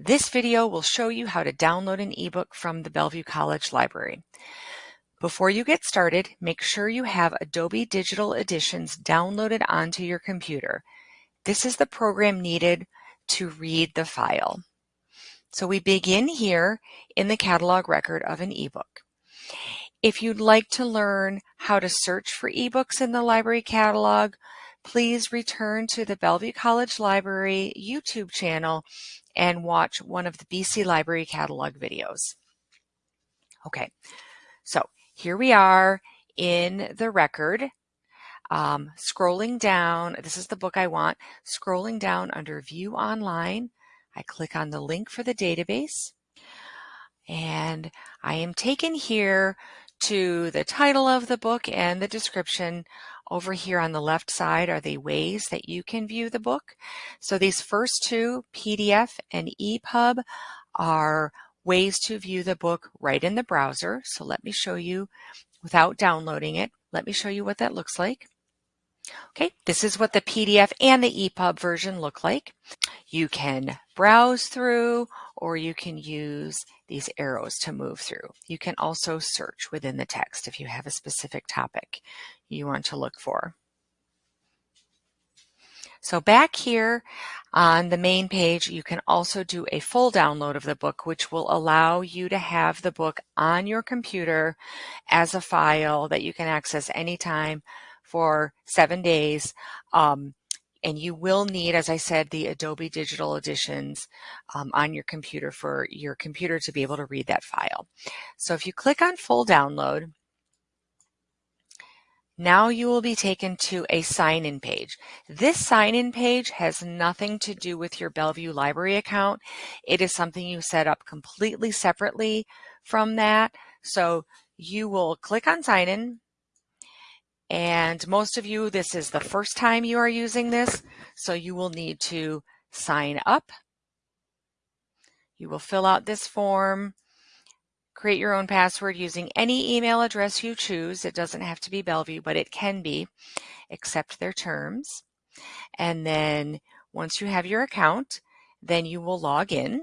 This video will show you how to download an ebook from the Bellevue College Library. Before you get started, make sure you have Adobe Digital Editions downloaded onto your computer. This is the program needed to read the file. So we begin here in the catalog record of an ebook. If you'd like to learn how to search for ebooks in the library catalog, please return to the Bellevue College Library YouTube channel and watch one of the BC Library catalog videos. Okay, so here we are in the record. Um, scrolling down, this is the book I want, scrolling down under View Online, I click on the link for the database and I am taken here to the title of the book and the description. Over here on the left side are the ways that you can view the book. So these first two, PDF and EPUB, are ways to view the book right in the browser. So let me show you without downloading it. Let me show you what that looks like. Okay, this is what the PDF and the EPUB version look like. You can browse through or you can use these arrows to move through. You can also search within the text if you have a specific topic you want to look for. So back here on the main page, you can also do a full download of the book, which will allow you to have the book on your computer as a file that you can access anytime for seven days. Um, and you will need, as I said, the Adobe Digital Editions um, on your computer for your computer to be able to read that file. So if you click on full download, now you will be taken to a sign-in page. This sign-in page has nothing to do with your Bellevue Library account. It is something you set up completely separately from that. So you will click on sign in and most of you, this is the first time you are using this, so you will need to sign up. You will fill out this form, create your own password using any email address you choose. It doesn't have to be Bellevue, but it can be, accept their terms. And then once you have your account, then you will log in.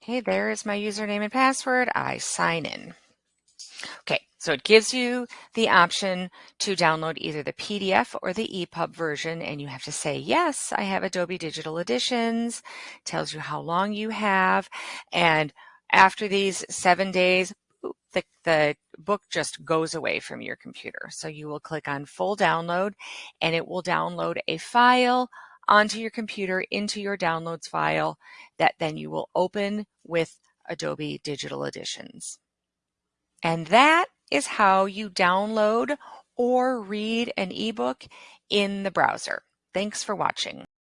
Okay, there is my username and password. I sign in. Okay, so it gives you the option to download either the PDF or the EPUB version, and you have to say, yes, I have Adobe Digital Editions, tells you how long you have, and after these seven days, the, the book just goes away from your computer. So you will click on full download and it will download a file onto your computer into your downloads file that then you will open with Adobe Digital Editions. And that is how you download or read an ebook in the browser. Thanks for watching.